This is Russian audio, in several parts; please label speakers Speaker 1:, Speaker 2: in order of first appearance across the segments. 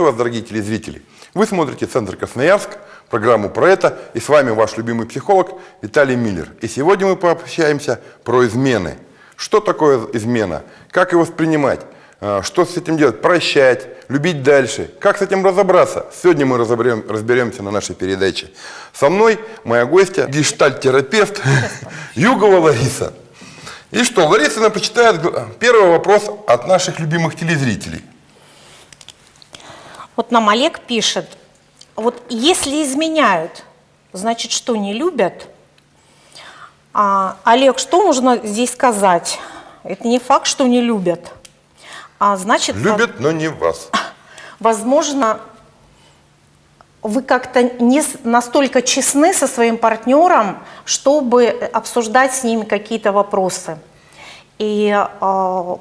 Speaker 1: Приветствую вас, дорогие телезрители! Вы смотрите Центр Красноярск, программу про это, и с вами ваш любимый психолог Виталий Миллер. И сегодня мы пообщаемся про измены. Что такое измена? Как его воспринимать? А, Что с этим делать? Прощать, любить дальше. Как с этим разобраться? Сегодня мы разобрем, разберемся на нашей передаче. Со мной моя гостья, гештальт-терапевт Югова Лариса. И что, Лариса нам прочитает первый вопрос от наших любимых телезрителей.
Speaker 2: Вот нам Олег пишет, вот если изменяют, значит, что не любят? А, Олег, что нужно здесь сказать? Это не факт, что не любят. А значит,
Speaker 1: Любят, но не вас.
Speaker 2: возможно, вы как-то не настолько честны со своим партнером, чтобы обсуждать с ними какие-то вопросы. И э,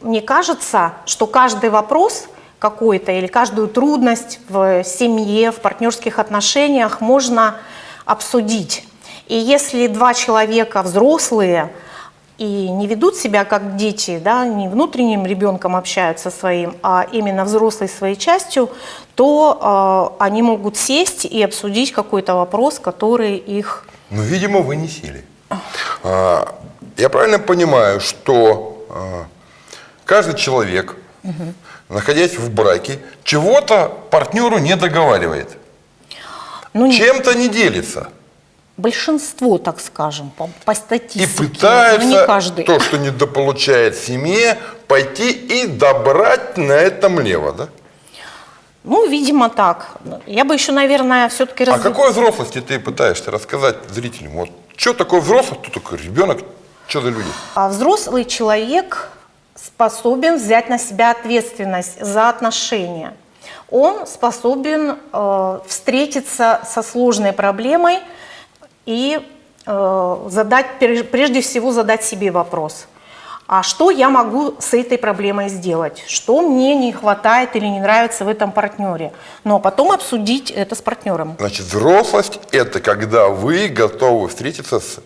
Speaker 2: мне кажется, что каждый вопрос какой-то или каждую трудность в семье, в партнерских отношениях можно обсудить. И если два человека взрослые и не ведут себя как дети, да, не внутренним ребенком общаются своим, а именно взрослой своей частью, то э, они могут сесть и обсудить какой-то вопрос, который их...
Speaker 1: Но, видимо, вы не сели. А, Я правильно понимаю, что а, каждый человек, находясь в браке, чего-то партнеру не договаривает,
Speaker 2: Ну,
Speaker 1: чем-то не делится.
Speaker 2: большинство, так скажем, по, по
Speaker 1: И
Speaker 2: статистике, но
Speaker 1: пытается
Speaker 2: не каждый.
Speaker 1: то, что недополучает семье, пойти и добрать на этом лево, да?
Speaker 2: Ну, видимо, так. Я бы еще, наверное, все-таки...
Speaker 1: О какой взрослости ты пытаешься рассказать зрителям? Вот что такое взрослый, кто такой ребенок, что за люди?
Speaker 2: А взрослый человек способен взять на себя ответственность за отношения. Он способен э, встретиться со сложной проблемой и э, задать, прежде всего задать себе вопрос. А что я могу с этой проблемой сделать? Что мне не хватает или не нравится в этом партнере? Но потом обсудить это с партнером.
Speaker 1: Значит, взрослость – это когда вы готовы встретиться с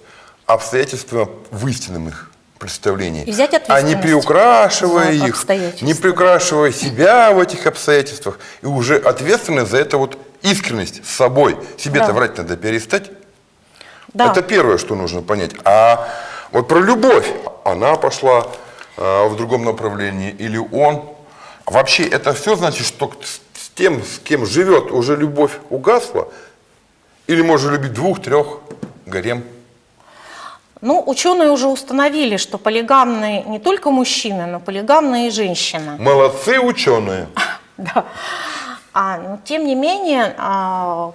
Speaker 1: обстоятельствами в истинном их представлении.
Speaker 2: И взять
Speaker 1: А не приукрашивая их, не приукрашивая себя в этих обстоятельствах, и уже ответственность за это вот искренность с собой. Себе-то
Speaker 2: Да.
Speaker 1: врать надо перестать.
Speaker 2: Да.
Speaker 1: Это первое, что нужно понять. А вот про любовь. Она пошла э, в другом направлении или он. Вообще это все значит, что с тем, с кем живет, уже любовь угасла? Или можно любить двух, трех, гарем?
Speaker 2: Ну, ученые уже установили, что полигамные не только мужчины, но полигамные и женщины.
Speaker 1: Молодцы ученые.
Speaker 2: Да. А, но тем не менее, а,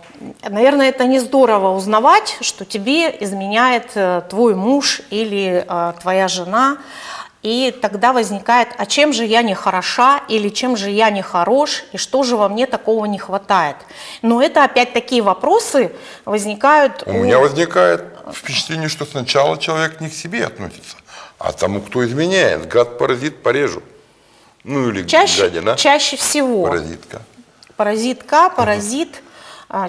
Speaker 2: наверное, это не здорово узнавать, что тебе изменяет э, твой муж или э, твоя жена. И тогда возникает, а чем же я не хороша или чем же я не хорош, и что же во мне такого не хватает. Но это опять такие вопросы возникают
Speaker 1: У меня возникает впечатление, что сначала человек не к себе относится, а тому, кто изменяет. Гад, паразит, порежу. Ну или
Speaker 2: чаще,
Speaker 1: гадина,
Speaker 2: чаще всего.
Speaker 1: паразитка.
Speaker 2: Паразитка, паразит а,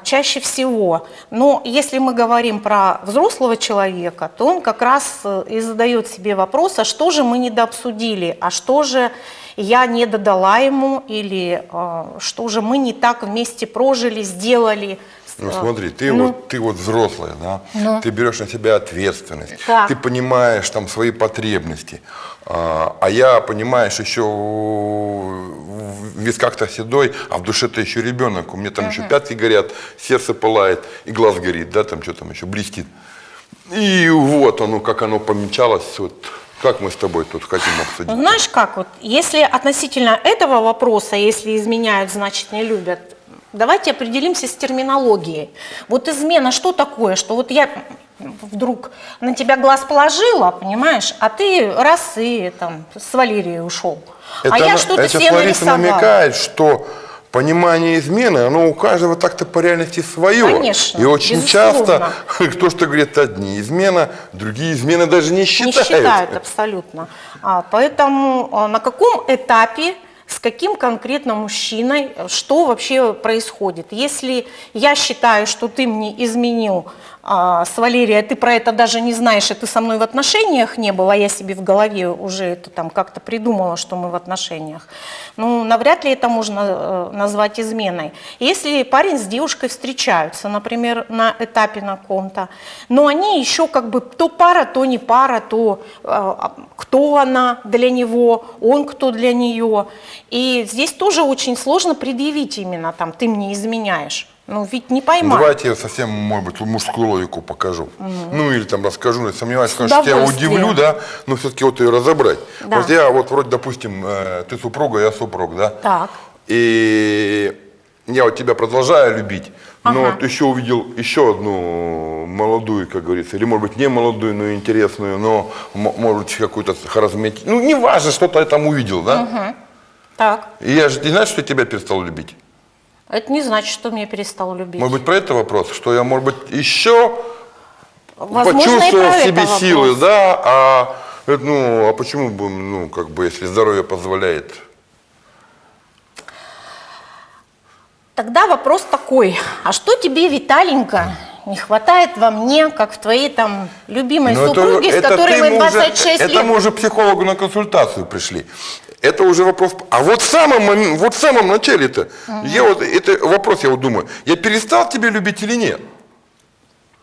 Speaker 2: чаще всего. Но если мы говорим про взрослого человека, то он как раз э, и задает себе вопрос, а что же мы недообсудили, а что же я не додала ему, или а, что же мы не так вместе прожили, сделали.
Speaker 1: Ну смотри, ты,
Speaker 2: ну.
Speaker 1: вот, ты вот взрослая, да?
Speaker 2: Ну.
Speaker 1: Ты берешь на себя ответственность,
Speaker 2: Да.
Speaker 1: ты понимаешь там свои потребности. А, а я, понимаешь, еще в висках-то седой, а в душе-то еще ребенок. У меня там еще пятки горят, сердце пылает, и глаз горит, да, там что там еще блестит. И вот оно, как оно помечалось, вот как мы с тобой тут хотим обсудить.
Speaker 2: Знаешь как, вот, если относительно этого вопроса, если изменяют, значит не любят, давайте определимся с терминологией. Вот измена что такое? Что вот я вдруг на тебя глаз положила, понимаешь, а ты раз и там с Валерией ушел. а я
Speaker 1: на-
Speaker 2: что-то
Speaker 1: это
Speaker 2: себе нарисовала.
Speaker 1: намекает, что понимание измены, оно у каждого так-то по реальности свое.
Speaker 2: Конечно,
Speaker 1: И очень
Speaker 2: безусловно.
Speaker 1: часто кто что говорит, одни измена, другие измены даже не
Speaker 2: Не
Speaker 1: считают.
Speaker 2: считают абсолютно. А, поэтому а, на каком этапе, с каким конкретно мужчиной, э, что вообще происходит? Если я считаю, что ты мне изменил а, с Валерией, а ты про это даже не знаешь, и ты со мной в отношениях не был, а я себе в голове уже это там как-то придумала, что мы в отношениях. Ну, навряд ли это можно э, назвать изменой. Если парень с девушкой встречаются, например, на этапе на ком-то, но они еще как бы то пара, то не пара, то э, кто она для него, он кто для нее. И здесь тоже очень сложно предъявить именно там, ты мне изменяешь. Ну, ведь не поймать.
Speaker 1: Давайте я совсем, может быть, мужскую логику покажу. Ну, или там расскажу, но я сомневаюсь,
Speaker 2: С
Speaker 1: конечно, тебя
Speaker 2: удовольствием.
Speaker 1: удивлю, да, но все-таки вот ее разобрать.
Speaker 2: Да.
Speaker 1: Вот я вот вроде, допустим, э, ты супруга, я супруг, да?
Speaker 2: Так.
Speaker 1: И я вот тебя продолжаю любить, но
Speaker 2: Ага.
Speaker 1: вот еще увидел еще одну молодую, как говорится, или, может быть, не молодую, но интересную, но, может быть, какую-то харизматичную. Ну, неважно, что-то я там увидел, да?
Speaker 2: Так.
Speaker 1: И я же не знаю, что я тебя перестал любить.
Speaker 2: Это не значит, что меня перестал любить.
Speaker 1: Может быть, про это вопрос, что я, может быть, еще
Speaker 2: Возможно,
Speaker 1: почувствовал в себе
Speaker 2: вопрос.
Speaker 1: силы, да, а, э, ну, а почему бы, ну, как бы, если здоровье позволяет?
Speaker 2: Тогда вопрос такой, а что тебе, Виталенька, не хватает во мне, как в твоей там любимой
Speaker 1: Ну,
Speaker 2: супруге, с которой мы
Speaker 1: мы
Speaker 2: 26
Speaker 1: уже,
Speaker 2: лет...
Speaker 1: Это мы уже психологу на консультацию пришли. Это уже вопрос. А вот в самом, мом- вот в самом начале-то, я вот, это вопрос, я вот думаю, я перестал тебя любить или нет?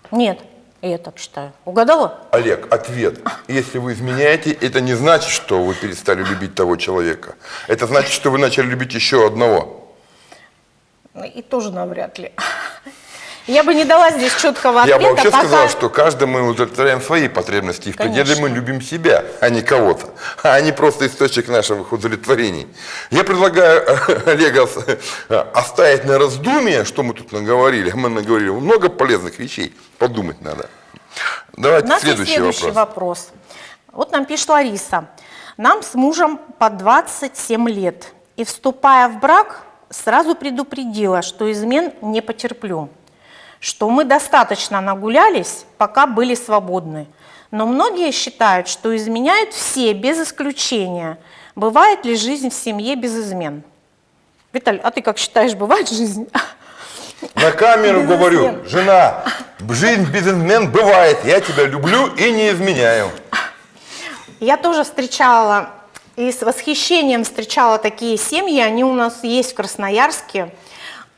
Speaker 2: Нет, я так считаю. Угадала?
Speaker 1: Олег, ответ. Если вы изменяете, это не значит, что вы перестали любить того человека. Это значит, что вы начали любить еще одного.
Speaker 2: Ну, И тоже навряд ли. Я бы не дала здесь четкого
Speaker 1: Я
Speaker 2: ответа,
Speaker 1: бы вообще
Speaker 2: пока...
Speaker 1: сказал, что каждый мы удовлетворяем свои потребности, и в пределе мы любим себя, а не кого-то, а не просто источник наших удовлетворений. Я предлагаю Олега оставить на раздумие, что мы тут наговорили. Мы наговорили много полезных вещей, подумать надо.
Speaker 2: У
Speaker 1: Давайте
Speaker 2: нас есть
Speaker 1: следующий,
Speaker 2: следующий
Speaker 1: вопрос.
Speaker 2: вопрос. Вот нам пишет Лариса. Нам с мужем по 27 лет. И вступая в брак, сразу предупредила, что измен не потерплю. Что мы достаточно нагулялись, пока были свободны. Но многие считают, что изменяют все, без исключения. Бывает ли жизнь в семье без измен? Виталь, а ты как считаешь, бывает жизнь?
Speaker 1: На камеру говорю, жена, жизнь без измен бывает, я тебя люблю и не изменяю.
Speaker 2: Я тоже встречала и с восхищением встречала такие семьи, они у нас есть в Красноярске,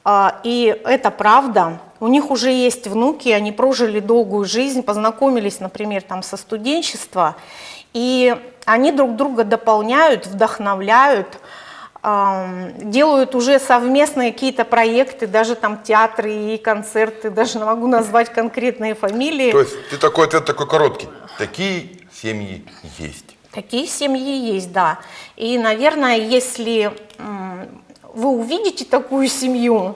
Speaker 2: и это правда. У них уже есть внуки, они прожили долгую жизнь, познакомились, например, там со студенчества, и они друг друга дополняют, вдохновляют, делают уже совместные какие-то проекты, даже там театры и концерты, даже не могу назвать конкретные фамилии.
Speaker 1: То есть ты такой ответ такой короткий. Такие семьи есть.
Speaker 2: Такие семьи есть, да. И, наверное, если вы увидите такую семью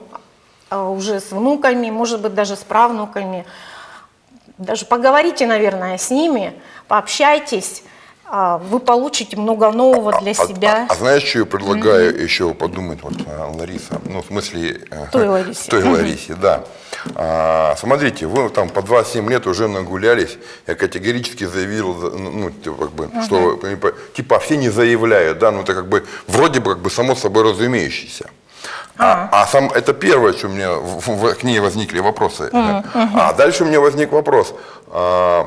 Speaker 2: а, уже с внуками, может быть, даже с правнуками, даже поговорите, наверное, с ними, пообщайтесь, а, вы получите много нового для
Speaker 1: А-
Speaker 2: себя.
Speaker 1: А, а знаешь, что я предлагаю еще подумать, вот, а, Лариса, ну, в смысле... э,
Speaker 2: Той Ларисе.
Speaker 1: Той. Ларисе, да. А, смотрите, вы там по 2-7 лет уже нагулялись, я категорически заявил, за- ну, ну, типа, как бы, что, типа, типа, все не заявляют, да, ну, это как бы, вроде бы, как бы, само собой разумеющееся. А, а сам, это первое, что у меня в- в- к ней возникли вопросы. А дальше у меня возник вопрос. а,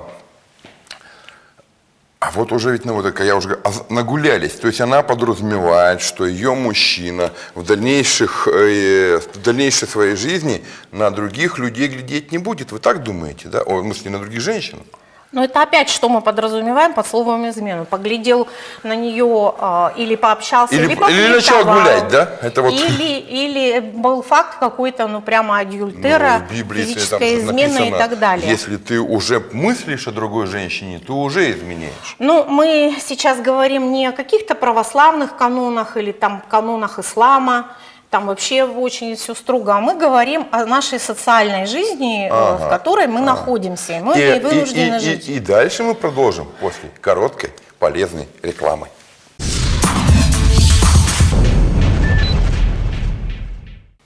Speaker 1: а вот уже ведь, ну вот такая, я уже а нагулялись. То есть она подразумевает, что ее мужчина в, дальнейших, э, в дальнейшей своей жизни на других людей глядеть не будет. Вы так думаете, да? О, в смысле, на других женщин?
Speaker 2: Но это опять, что мы подразумеваем под словом измену. Поглядел на нее а, или пообщался,
Speaker 1: Или-
Speaker 2: или,
Speaker 1: или начал гулять, да? Это вот-
Speaker 2: Или, или был факт какой-то, ну прямо адюльтера,
Speaker 1: Ну, Библии
Speaker 2: физическая
Speaker 1: там
Speaker 2: измена и
Speaker 1: написано,
Speaker 2: так далее.
Speaker 1: Если ты уже мыслишь о другой женщине, то уже изменяешь.
Speaker 2: Ну, мы сейчас говорим не о каких-то православных канонах или там канонах ислама, там вообще очень все строго, а мы говорим о нашей социальной жизни, э, в
Speaker 1: Ага,
Speaker 2: которой мы находимся, и мы в
Speaker 1: И,
Speaker 2: ней
Speaker 1: и-
Speaker 2: вынуждены
Speaker 1: и-
Speaker 2: жить.
Speaker 1: и- и дальше мы продолжим после короткой полезной рекламы.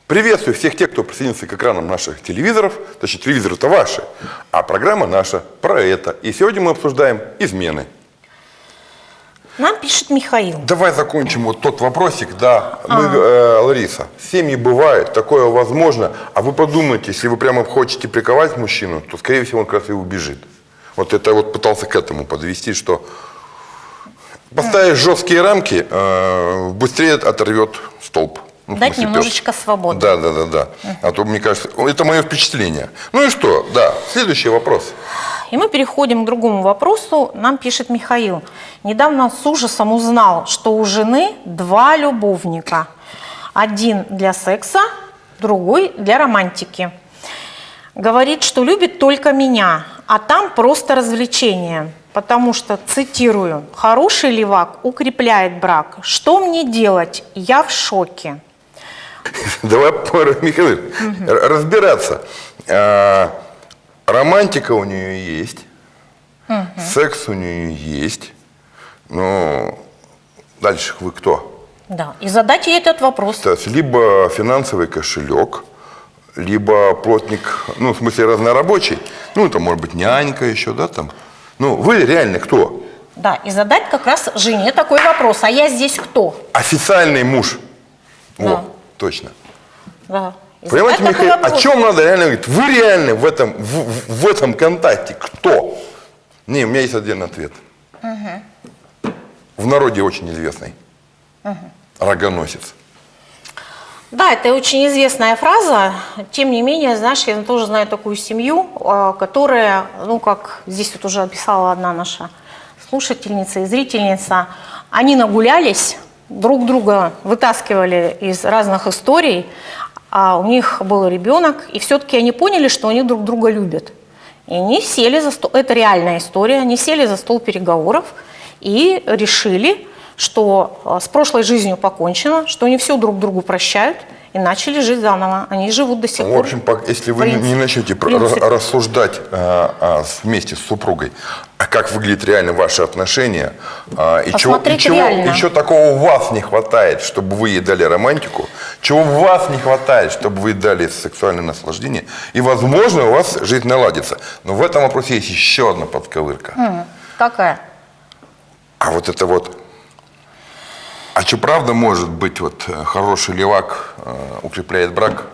Speaker 1: Приветствую всех тех, кто присоединился к экранам наших телевизоров, точнее телевизоры-то ваши, а программа наша про это. И сегодня мы обсуждаем измены.
Speaker 2: Нам пишет Михаил.
Speaker 1: Давай закончим вот тот вопросик, да. Мы, э, Лариса, семьи бывают, такое возможно. А вы подумайте, если вы прямо хочете приковать мужчину, то, скорее всего, он как раз и убежит. Вот это вот пытался к этому подвести, что поставишь жесткие рамки, э, быстрее оторвет столб. Ну,
Speaker 2: Дать
Speaker 1: смысле, пес.
Speaker 2: немножечко свободы.
Speaker 1: Да, да, да, да. А то, мне кажется, это мое впечатление. Ну и что? Да, следующий вопрос.
Speaker 2: И мы переходим к другому вопросу. Нам пишет Михаил. Недавно с ужасом узнал, что у жены два любовника. Один для секса, другой для романтики. Говорит, что любит только меня, а там просто развлечение. Потому что, цитирую, «хороший левак укрепляет брак. Что мне делать? Я в шоке».
Speaker 1: Давай, Михаил, разбираться. Романтика у нее есть, секс у нее есть. Но дальше вы кто?
Speaker 2: Да, и задать ей этот вопрос.
Speaker 1: То есть либо финансовый кошелек, либо плотник, ну, в смысле, разнорабочий. Ну, это может быть нянька еще, да, там. Ну, вы реально кто?
Speaker 2: Да, и задать как раз жене такой вопрос. А я здесь кто?
Speaker 1: Официальный муж.
Speaker 2: Да.
Speaker 1: точно.
Speaker 2: Да.
Speaker 1: Понимаете,
Speaker 2: такой
Speaker 1: Михаил, о чем надо реально говорить? Вы реально в этом, в, в- этом контакте кто? Не, у меня есть отдельный ответ. В народе очень известный. Рогоносец.
Speaker 2: Да, это очень известная фраза. Тем не менее, знаешь, я тоже знаю такую семью, э, которая, ну, как здесь вот уже описала одна наша слушательница и зрительница, они нагулялись, друг друга вытаскивали из разных историй, а у них был ребенок, и все-таки они поняли, что они друг друга любят. И они сели за стол, это реальная история, они сели за стол переговоров и решили, что э, с прошлой жизнью покончено, что они все друг другу прощают и начали жить заново. Они живут до сих
Speaker 1: В
Speaker 2: пор.
Speaker 1: общем, пок- если вы не- не
Speaker 2: Принцип.
Speaker 1: начнете
Speaker 2: Принцип.
Speaker 1: ра- рассуждать а, а, вместе с супругой, а как выглядят реально ваши отношения, а, и, чего, и, чего,
Speaker 2: реально.
Speaker 1: и чего такого у вас не хватает, чтобы вы ей дали романтику, чего у вас не хватает, чтобы вы дали сексуальное наслаждение, и, возможно, у вас жизнь наладится. Но в этом вопросе есть еще одна подковырка.
Speaker 2: Какая?
Speaker 1: А вот это вот... А что правда может быть, вот э, хороший левак э, укрепляет брак?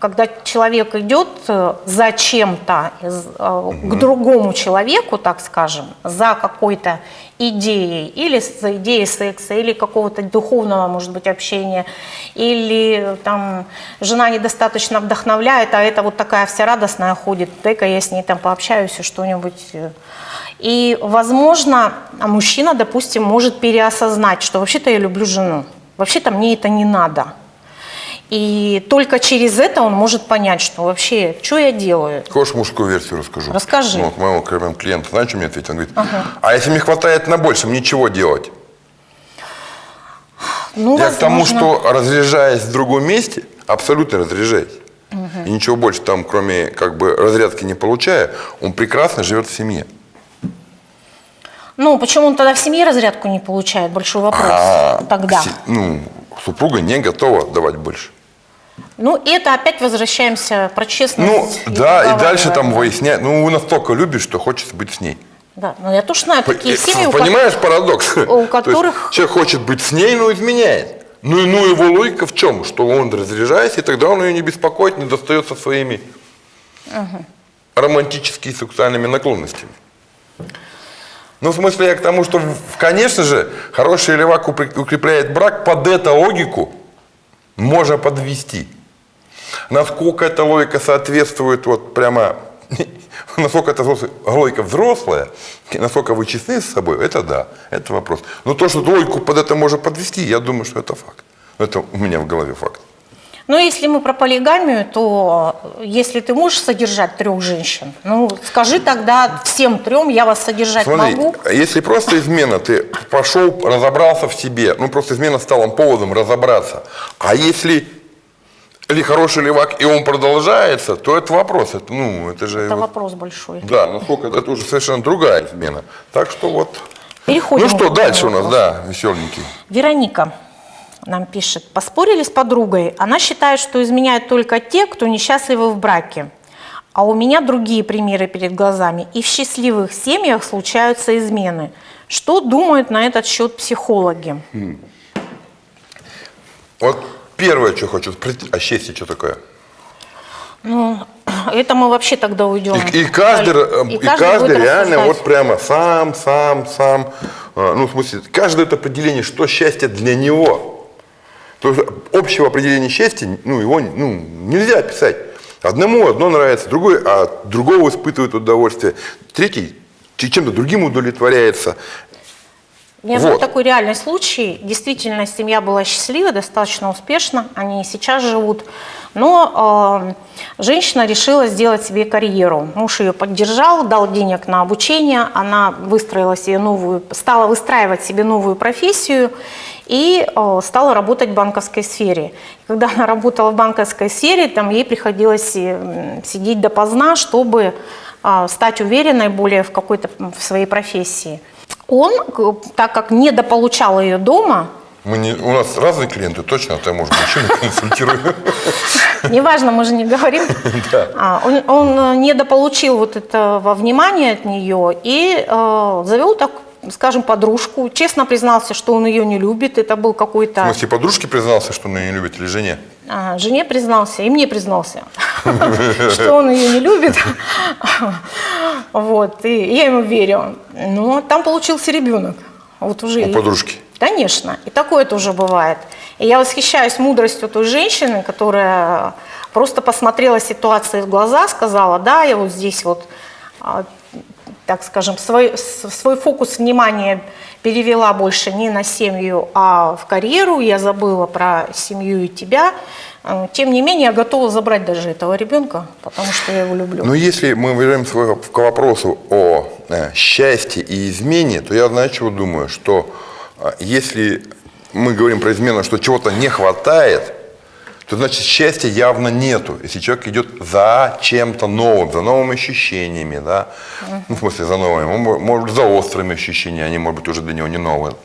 Speaker 2: Когда человек идет э, за чем-то из- э, к другому человеку, так скажем, за какой-то идеей, или за идеей секса, или какого-то духовного, может быть, общения, или там жена недостаточно вдохновляет, а это вот такая вся радостная ходит, дай-ка я с ней там пообщаюсь и что-нибудь. И, возможно, мужчина, допустим, может переосознать, что вообще-то я люблю жену, вообще-то мне это не надо. И только через это он может понять, что вообще, что я делаю.
Speaker 1: Хочешь мужскую версию расскажу?
Speaker 2: Расскажи.
Speaker 1: Ну, вот моего прям клиента, знаешь, что мне ответил? Он говорит, а если мне хватает на большем, ничего делать?
Speaker 2: Ну,
Speaker 1: Я к тому,
Speaker 2: возможно.
Speaker 1: что разряжаясь в другом месте, абсолютно разряжаясь, и ничего больше там, кроме как бы разрядки не получая, он прекрасно живет в семье.
Speaker 2: Ну, почему он тогда в семье разрядку не получает? Большой вопрос
Speaker 1: А
Speaker 2: тогда.
Speaker 1: се- ну, супруга не готова давать больше.
Speaker 2: Ну, и это опять возвращаемся про
Speaker 1: Ну,
Speaker 2: честность.
Speaker 1: да, и дальше там выяснять. Ну, вы настолько любишь, что хочется быть с ней.
Speaker 2: Да, ну я тоже знаю такие
Speaker 1: Э,
Speaker 2: семьи, у
Speaker 1: Понимаешь парадокс?
Speaker 2: у
Speaker 1: То есть
Speaker 2: которых-
Speaker 1: человек хочет быть с ней, но изменяет. Ну, и ну его логика в чем? Что он разряжается, и тогда он ее не беспокоит, не достается своими романтическими сексуальными наклонностями. Ну, в смысле, я к тому, что, конечно же, хороший левак укрепляет брак, под эту логику можно подвести. Насколько эта логика соответствует вот прямо, насколько эта логика взрослая, насколько вы честны с собой, это да, это вопрос. Но то, что логику под это можно подвести, я думаю, что это факт. Это у меня в голове факт.
Speaker 2: Ну, если мы про полигамию, то э, если ты можешь содержать трех женщин, ну, скажи тогда всем трем, я вас содержать
Speaker 1: Смотри,
Speaker 2: могу.
Speaker 1: если просто измена, ты пошел, разобрался в себе, ну просто измена стала поводом разобраться. А если или хороший левак, и он продолжается, то это вопрос. Это, ну, это же...
Speaker 2: Это
Speaker 1: вот-
Speaker 2: вопрос большой.
Speaker 1: Да, насколько это уже совершенно другая измена. Так что вот.
Speaker 2: Переходим
Speaker 1: ну что, дальше у нас, да, веселенький.
Speaker 2: Вероника нам пишет. Поспорили с подругой. Она считает, что изменяют только те, кто несчастливы в браке. А у меня другие примеры перед глазами. И в счастливых семьях случаются измены. Что думают на этот счет психологи?
Speaker 1: Вот первое, что хочу спросить, а счастье что такое?
Speaker 2: Ну, это мы вообще тогда уйдем.
Speaker 1: И, и каждый, э, и каждый,
Speaker 2: будет
Speaker 1: реально
Speaker 2: рассуждать.
Speaker 1: вот прямо сам, сам, сам, э, ну в смысле, каждое это определение, что счастье для него. То есть общего определения счастья, ну его ну, нельзя описать. Одному одно нравится, другой, а другого испытывает удовольствие, третий чем-то другим удовлетворяется.
Speaker 2: У меня был
Speaker 1: Вот.
Speaker 2: такой реальный случай. Действительно, семья была счастлива, достаточно успешна. Они сейчас живут. Но э, женщина решила сделать себе карьеру. Муж ее поддержал, дал денег на обучение. Она выстроила себе новую, стала выстраивать себе новую профессию и э, стала работать в банковской сфере. Когда она работала в банковской сфере, там ей приходилось э, сидеть допоздна, чтобы э, стать уверенной более в какой-то в своей профессии. Он, к- так как недополучал ее дома,
Speaker 1: Мы не, у нас разные клиенты, точно, ты, может, мужчину консультирую.
Speaker 2: неважно, мы же не говорим, а, он, он э, недополучил вот этого внимания от нее и э, завел так, скажем, подружку. Честно признался, что он ее не любит. Это был
Speaker 1: В
Speaker 2: какой-то...
Speaker 1: смысле, подружке признался, что он ее не любит, или жене?
Speaker 2: А, Жене признался, и мне признался, что он ее не любит. Вот, и я ему верю. Но там получился ребенок. Вот уже
Speaker 1: У подружки.
Speaker 2: Конечно, и такое тоже бывает. И я восхищаюсь мудростью той женщины, которая просто посмотрела ситуации в глаза, сказала, да, я вот здесь вот, а, так скажем, свой, свой фокус внимания перевела больше не на семью, а в карьеру, я забыла про семью и тебя. Э, Тем не менее, я готова забрать даже этого ребенка, потому что я его люблю.
Speaker 1: Но если мы вернемся к вопросу о э, счастье и измене, то я, знаю, чего думаю, что э, если мы говорим про измену, что чего-то не хватает, то значит счастья явно нету. Если человек идет за чем-то новым, за новыми ощущениями, да, ну, в смысле за новыми, он мо- может быть за острыми ощущениями, они, может быть, уже для него не новые.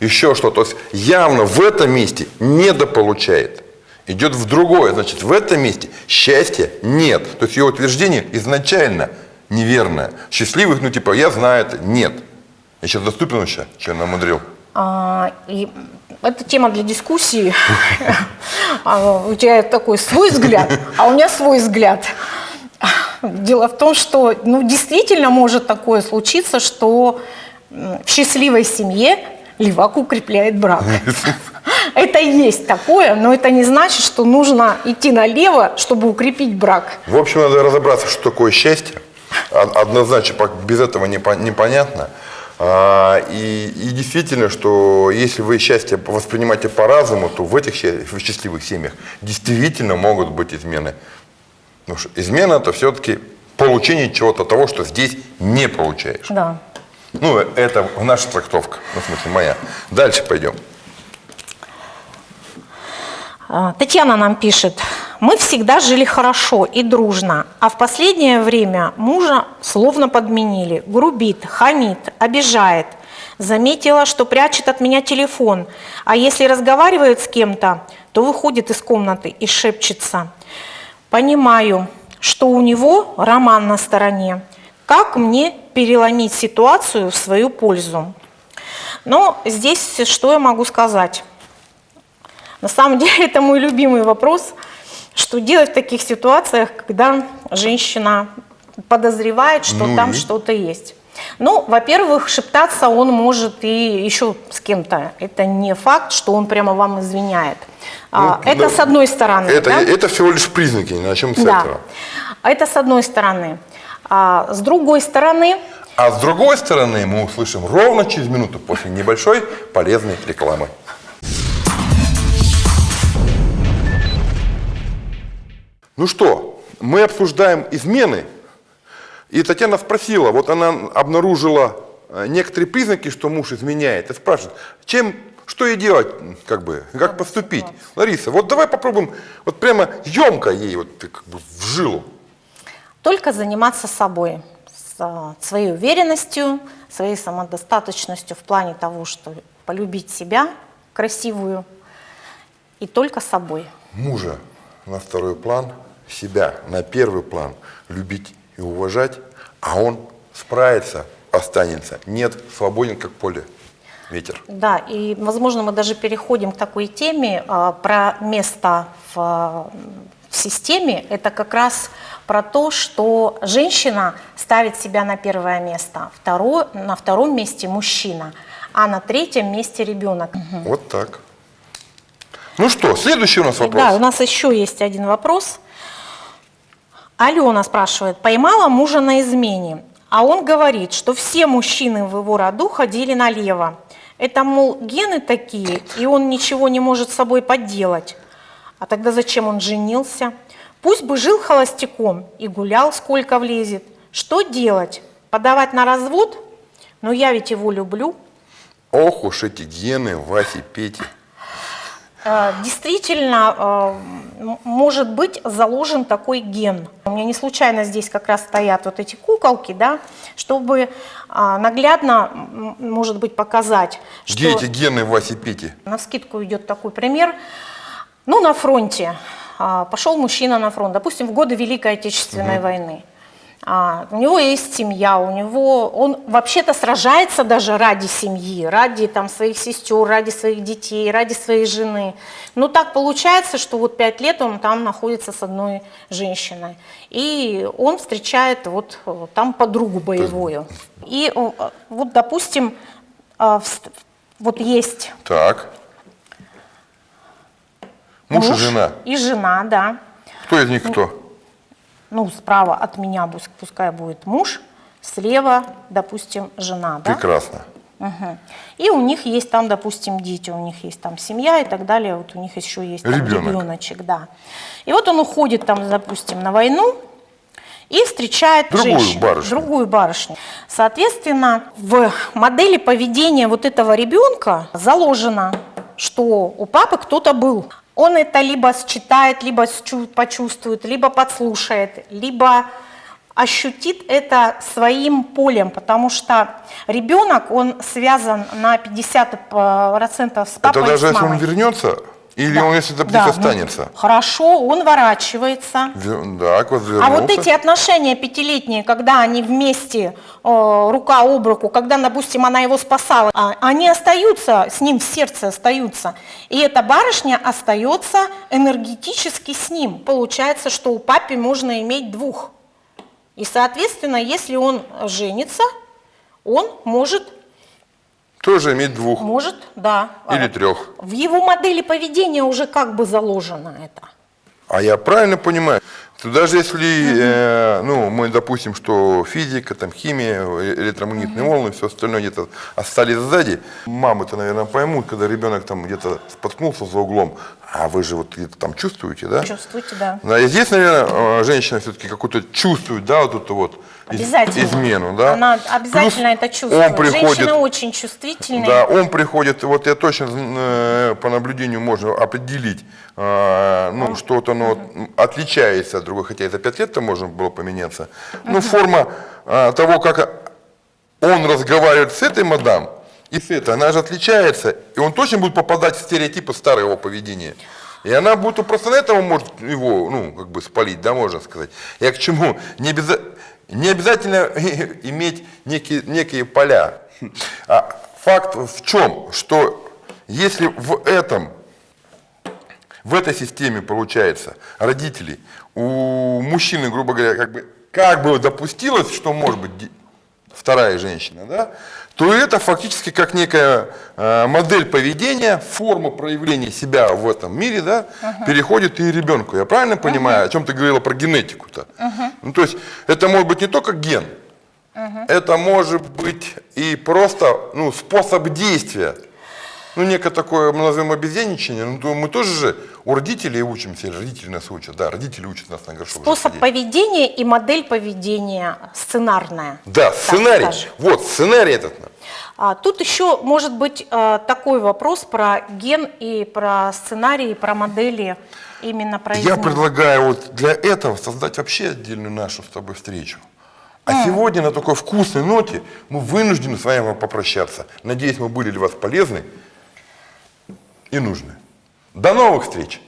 Speaker 1: Еще что, то есть явно в этом месте недополучает. Идет в другое, значит, в этом месте счастья нет. То есть ее утверждение изначально неверное. Счастливых, ну типа, я знаю это, нет. Я сейчас доступен еще, что я намудрил.
Speaker 2: А, и это тема для дискуссии. А, У тебя такой свой взгляд, а у меня свой взгляд. Дело в том, что ну, действительно может такое случиться, что в счастливой семье левак укрепляет брак. Это есть такое, но это не значит, что нужно идти налево, чтобы укрепить брак.
Speaker 1: В общем, надо разобраться, что такое счастье. Од- Однозначно, без этого не по- непонятно. А, И, и действительно, что если вы счастье воспринимаете по-разному, то в этих счастливых семьях действительно могут быть измены. Потому что измена это все-таки получение чего-то того, что здесь не получаешь.
Speaker 2: Да.
Speaker 1: Ну, это наша трактовка, ну, в смысле, моя. Дальше пойдем.
Speaker 2: А, Татьяна нам пишет, мы всегда жили хорошо и дружно, а в последнее время мужа словно подменили, грубит, хамит, обижает. Заметила, что прячет от меня телефон, а если разговаривает с кем-то, то выходит из комнаты и шепчется. Понимаю, что у него роман на стороне. Как мне переломить ситуацию в свою пользу? Но здесь что я могу сказать? На самом деле это мой любимый вопрос, что делать в таких ситуациях, когда женщина подозревает, что
Speaker 1: Ну
Speaker 2: там что-то есть. Ну, во-первых, шептаться он может и еще с кем-то. Это не факт, что он прямо вам извиняет. А,
Speaker 1: Ну,
Speaker 2: это
Speaker 1: да.
Speaker 2: с одной стороны.
Speaker 1: Это,
Speaker 2: да?
Speaker 1: это всего лишь признаки, начнем с
Speaker 2: Да.
Speaker 1: этого.
Speaker 2: Это с одной стороны. А с другой стороны,
Speaker 1: А с другой стороны, мы услышим ровно через минуту после небольшой полезной рекламы. Ну что, мы обсуждаем измены. И Татьяна спросила, вот она обнаружила э, некоторые признаки, что муж изменяет, и спрашивает, чем, что ей делать, как бы, как поступить? Лариса, вот давай попробуем, вот прямо емко ей вот как бы в жилу.
Speaker 2: Только заниматься собой, с а, своей уверенностью, своей самодостаточностью в плане того, что полюбить себя красивую и только собой.
Speaker 1: мужа на второй план, себя на первый план, любить и уважать, а он справится останется. Нет, свободен как поле ветер.
Speaker 2: Да, и, возможно, мы даже переходим к такой теме а, про место в, в системе. Это как раз про то, что женщина ставит себя на первое место, второе, на втором месте мужчина, а на третьем месте ребенок.
Speaker 1: Вот так. Ну что, следующий у нас вопрос.
Speaker 2: Да, у нас еще есть один вопрос. Алена спрашивает, поймала мужа на измене, а он говорит, что все мужчины в его роду ходили налево. Это, мол, гены такие, и он ничего не может с собой поделать. А тогда зачем он женился? Пусть бы жил холостяком и гулял, сколько влезет. Что делать? Подавать на развод? Но я ведь его люблю.
Speaker 1: Ох уж эти гены Васи, Пети.
Speaker 2: Э, Действительно, м- может быть заложен такой ген. У меня не случайно здесь как раз стоят вот эти куколки, да, чтобы а, наглядно, может быть, показать,
Speaker 1: Где
Speaker 2: что
Speaker 1: эти гены Васи, Пети?
Speaker 2: на скидку идет такой пример. Ну, на фронте а, пошел мужчина на фронт, допустим, в годы Великой Отечественной войны. А, у него есть семья, у него он вообще-то сражается даже ради семьи, ради там своих сестер, ради своих детей, ради своей жены. Но так получается, что вот пять лет он там находится с одной женщиной, и он встречает вот э, там подругу боевую. И э, вот, допустим, а, вот есть
Speaker 1: Так. Муж, и жена.
Speaker 2: И жена, да.
Speaker 1: Кто из них кто?
Speaker 2: Ну, справа от меня пускай будет муж, слева, допустим, жена, да?
Speaker 1: Прекрасно.
Speaker 2: Мгм. И у них есть там, допустим, дети, у них есть там семья и так далее, вот у них еще есть там
Speaker 1: Ребенок.
Speaker 2: ребеночек, да. И вот он уходит там, допустим, на войну и встречает
Speaker 1: Другую
Speaker 2: женщину,
Speaker 1: барышню.
Speaker 2: другую барышню. Соответственно, в модели поведения вот этого ребенка заложено, что у папы кто-то был. Он это либо считает, либо почувствует, либо подслушает, либо ощутит это своим полем, потому что ребенок, он связан на 50% с папой
Speaker 1: Это даже если он вернется, или
Speaker 2: Да.
Speaker 1: он, если это
Speaker 2: Да,
Speaker 1: птица
Speaker 2: ну,
Speaker 1: останется?
Speaker 2: Хорошо, он ворачивается.
Speaker 1: Вер- Так, вот
Speaker 2: А вот эти отношения пятилетние, когда они вместе, э, рука об руку, когда, допустим, она его спасала, а, они остаются, с ним в сердце остаются. И эта барышня остается энергетически с ним. Получается, что у папы можно иметь двух. И, соответственно, если он женится, он может,
Speaker 1: Тоже иметь двух
Speaker 2: может, да.
Speaker 1: или
Speaker 2: э,
Speaker 1: трех.
Speaker 2: В его модели поведения уже как бы заложено это.
Speaker 1: А я правильно понимаю, что даже если, э, ну, мы допустим, что физика, там, химия, электромагнитные волны, все остальное где-то остались сзади, мамы-то, наверное, поймут, когда ребенок там где-то споткнулся за углом, а вы же вот где-то там чувствуете, да?
Speaker 2: Чувствуете, да.
Speaker 1: Да, и здесь, наверное, э, женщина все-таки какую-то чувствует, да, вот эту вот
Speaker 2: Обязательно.
Speaker 1: измену, да?
Speaker 2: Она обязательно
Speaker 1: Плюс
Speaker 2: это чувствует.
Speaker 1: Он приходит,
Speaker 2: Женщины очень чувствительные.
Speaker 1: да, он приходит, вот я точно э, по наблюдению можно определить, э, ну, что-то оно м, отличается от другой, хотя и за пять лет-то можно было поменяться. Ну, форма э, того, как он разговаривает с этой мадам, и с этой, она же отличается, и он точно будет попадать в стереотипы старого поведения. И она будет просто на этом может его, ну, как бы спалить, да, можно сказать. Я к чему? Не, обяза- не обязательно иметь некие, некие поля. А факт в чем? Что если в этом в этой системе, получается, родителей, у мужчины, грубо говоря, как бы, как бы допустилось, что может быть вторая женщина, да, то это фактически как некая э, модель поведения, форма проявления себя в этом мире, да, переходит и ребенку. Я правильно понимаю, о чем ты говорила про генетику-то? Ну, то есть это может быть не только ген, это может быть и просто ну, способ действия. Ну, некое такое, мы назовем обезьяничание, ну, то мы тоже же у родителей учимся, или родители нас учат, да, родители учат нас на горшок.
Speaker 2: Способ
Speaker 1: сидеть.
Speaker 2: поведения и модель поведения сценарная.
Speaker 1: Да, сценарий,
Speaker 2: скажем.
Speaker 1: вот, сценарий этот.
Speaker 2: А, тут еще может быть э, такой вопрос про ген и про сценарий, и про модели именно про
Speaker 1: Я предлагаю вот для этого создать вообще отдельную нашу с тобой встречу. А сегодня на такой вкусной ноте мы вынуждены с вами попрощаться. Надеюсь, мы были для вас полезны и нужны. До новых встреч!